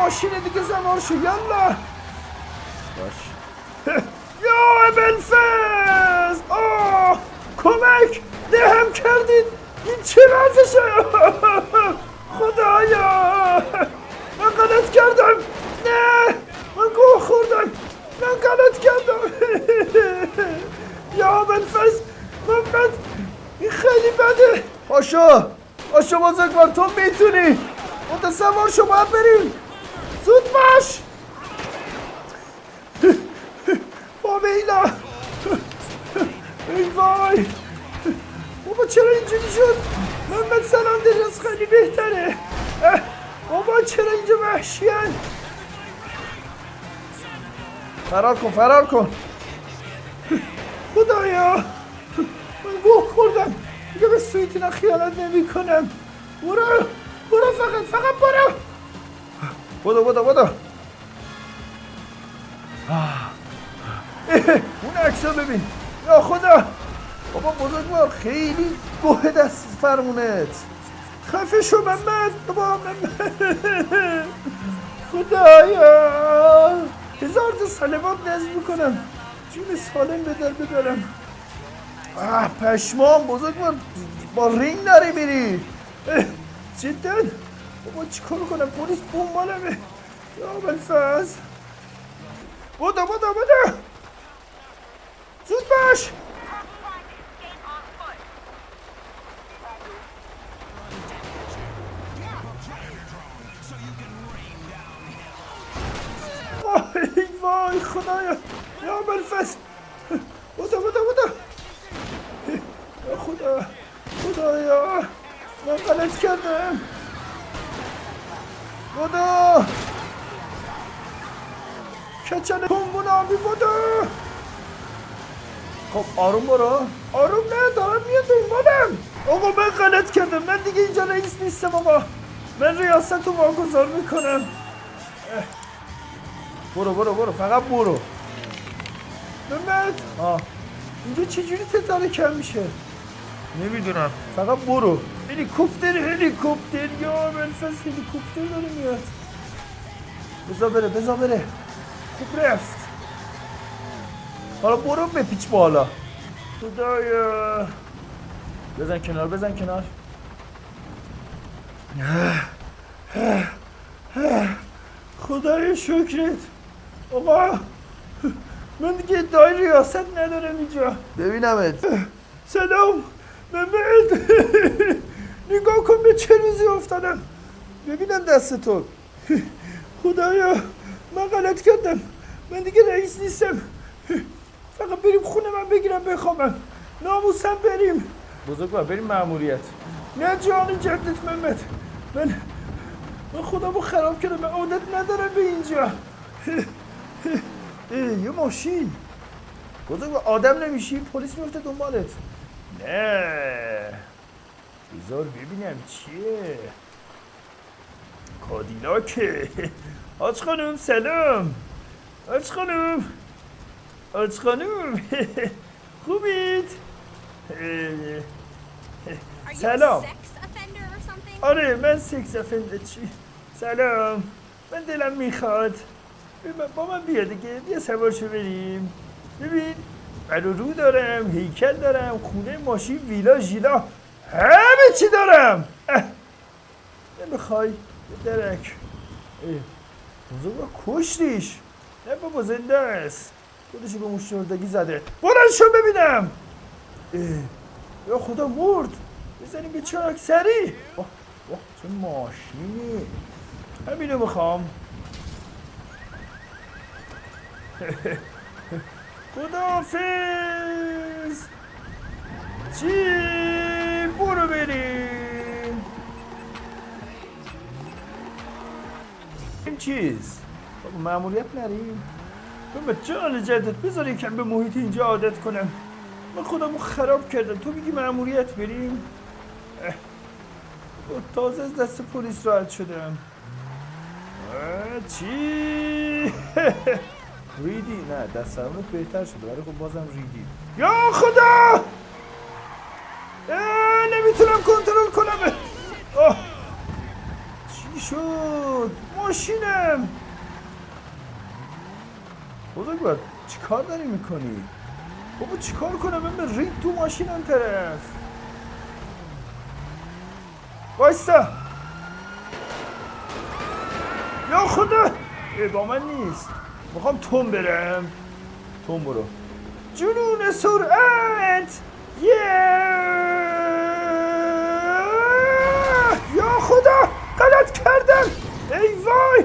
ماشین دیگه زمار شو یلا. باش. یا ابلفز آه کمک! دهم کردید این چه وضعشه خدایا! من غلط کردم! نه! من گوه خوردم! من غلط کردم! یا ابلفز من بد این خیلی بده! پاشا پاشا بزرگوار تو می‌تونی! متصور باید بریم! زود باش. بامیلا ای وای. بابا چرا اینجوری شد؟ محمد سلام دریاز خیلی بهتره. بابا چرا اینجا وحشیان؟ فرار کن فرار کن. خدایا. من گوه خوردم. دیگه به سویتینا خیانت نمی کنم برو برو فقط فقط برو. بودو بودو بودو اون عکس رو ببین. یا خدا. بابا بزرگوار خیلی گوه دست فرمونت. خفه شو محمد بابا محمد خدایا. هزار تا سلوات نزد می‌کنم. جون سالم به در ببرم. آه پشمام بزرگوار با رینگ داری میری. جدا. بابا چیکار کنم؟ پلیس دنبالمه یا بلفز بودو بودو بودو زود باش. ای وای خدایا. یا بلفز بودو بودو یا خدا. خدایا. من غلط کردم. بودو کچل کنگون آبی بودو خب آروم برو آروم نه دارم میاد دنبالم آقا من غلط کردم من دیگه اینجا رئیس نیستم آقا من ریاست رو واگذار می‌کنم. برو برو برو فقط برو محمد آه اینجا چجوری تتاره کم میشه نمی‌دونم. فقط برو. هلیکوپتر هلیکوپتر. یا منفس هلیکوپتر داره میاد. بزا بره بزا بره. خوب رفت. حالا برو بپیچ بالا. خدایا. بزن کنار بزن کنار. خدای شکرت. آقا من دیگه ادعای ریاست ندارم اینجا. ببینمت. سلام. محمد نگاه کن به چه روزی افتادم. ببینم دست تو. خدایا من غلط کردم. من دیگه رئیس نیستم. فقط بریم خونه من بگیرم بخوابم. ناموسم بریم. بزرگوار بریم مأموریت نه جان جدت محمد. من من خودمو خراب کردم. من عادت ندارم به اینجا. یه ماشین. بزرگ آدم نمیشی؟ پلیس میفته دنبالت. نه. بذار ببینم چیه. کادیلاکه آج خانم سلام. آج خانم. آج خانم. خوبید؟ سلام? آره من سکس افنده چی؟ سلام. من دلم می‌خواد. با من بیا دیگه. بیا سوار شو بریم. ببین. رو دارم هیکل دارم خونه ماشین ویلا ژیلا همه چی دارم. نمی‌خوای درک. بزرگ کشتیش. نه بابا زنده است. خودشو به مشتردگی زده. بلند ببینم. یا خدا مرد. بزنیم به چراک سری. واه چه ماشینی. همینو می‌خوام. خدافز چی؟ برو بریم. این چیز؟ معمولیت نریم. بابا جان جدت بذار یکم به محیط اینجا عادت کنم. من خودمو خراب کردم. تو میگی معمولیت بریم؟ تازه از دست پلیس راحت شدم. چی؟ ریدی؟ نه دست سرمونت بهتر شده ولی خب بازم ریدی. یا خدا! نمی‌تونم کنترل کنم. چی شد؟ ماشینم! بزرگوار چیکار داری می‌کنی؟ بابا چیکار کنم؟ من رید تو ماشین اون طرف. وایستا. یا خدا! ای با من نیست. می‌خوام تون برم. تون برو. جنون سرعت! یه یا خدا! غلط کردم! ای وای!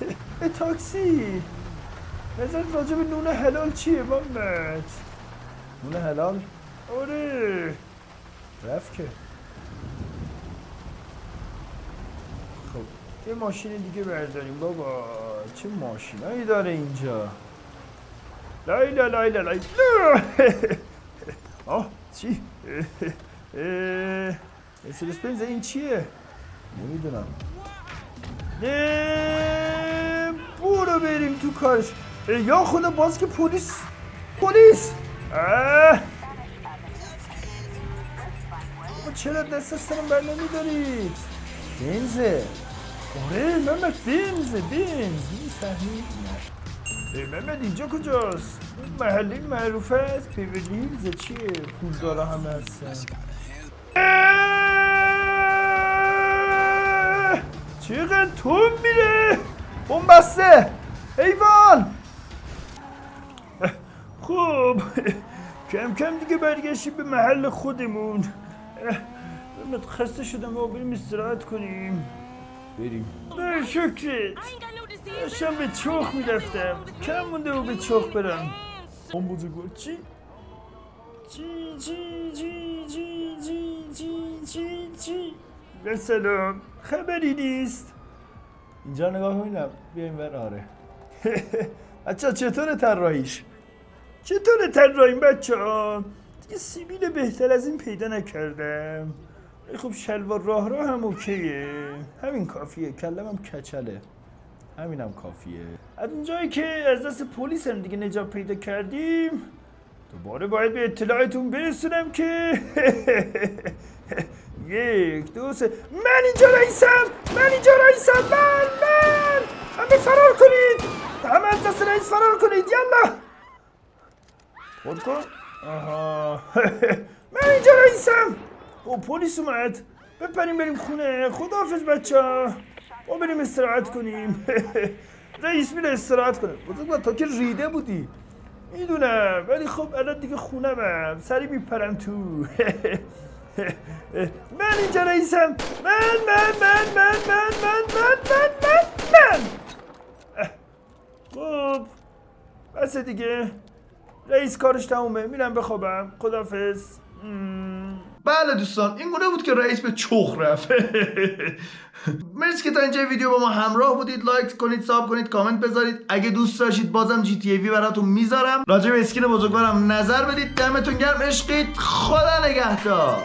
ای تاکسی! راجع به نون حلال چیه محمد؟ نون حلال؟ آره. رفت که خب یه ماشین دیگه برداریم بابا. چه ماشینایی داره اینجا. لایلا لایلا لایلا آه چی؟ مرسدس بنز این چیه؟ نمی‌دونم. نه برو بریم تو کارش. یا خدا باز که پلیس. پلیس. چرا دست سرم بر نمیدارید؟ بنزه. آره ممت بینز بینز. این صحنه ممت اینجا کجاست؟ اون محلی معروفه است پیدیلز چی چیه؟ پول داره همه هستن. چقدر تون میره؟ اون بسته ایوان! خوب کم کم دیگه برگشتیم به محل خودمون. خسته شدم و بریم استراحت کنیم. بریم. نه شکرت. داشتم به چخ می‌رفتم. کم مونده و به چخ برم. اون بزرگوار چی؟ چی چی چی چی چی چی چی چی. به سلام. خبری نیست. اینجا نگاه کنیم بیایم بر آره. بچه چطور طراحیش؟ چطور طراحیم بچه ها دیگه سیبیل بهتر از این پیدا نکردم. خب شلوار راه راه هم اوکیه. همین کافیه. کلمم کچله. همینم کافیه. از اونجایی که از دست پلیس هم دیگه نجات پیدا کردیم دوباره باید به اطلاعتون برسونم که یک دو سه. من اینجا رئیسم! من اینجا رئیسم! من! من! همه فرار کنید! همه از دست رئیس فرار کنید! یلا! خود کن. آها. من اینجا رئیسم! او پلیس اومد. بپریم بریم خونه. خداحافظ بچه. ما بریم استراحت کنیم. رئیس میره استراحت کنه. بزرگ تا که ریده بودی. می‌دونم. ولی خب الان دیگه خونمم سری میپرم تو. من اینجا رئیسم. من من من من من من من من من من. خب بس دیگه. رئیس کارش تمومه. میرم بخوابم. خدافز بله دوستان این گونه بود که رئیس به چخ رفت. مرسی که تا اینجا ویدیو با ما همراه بودید. لایک کنید ساب کنید کامنت بذارید. اگه دوست داشتید بازم جی تی وی براتون می‌ذارم. راجع به اسکین بزرگوارم نظر بدید. دمتون گرم. عشقید. خدا نگهدار.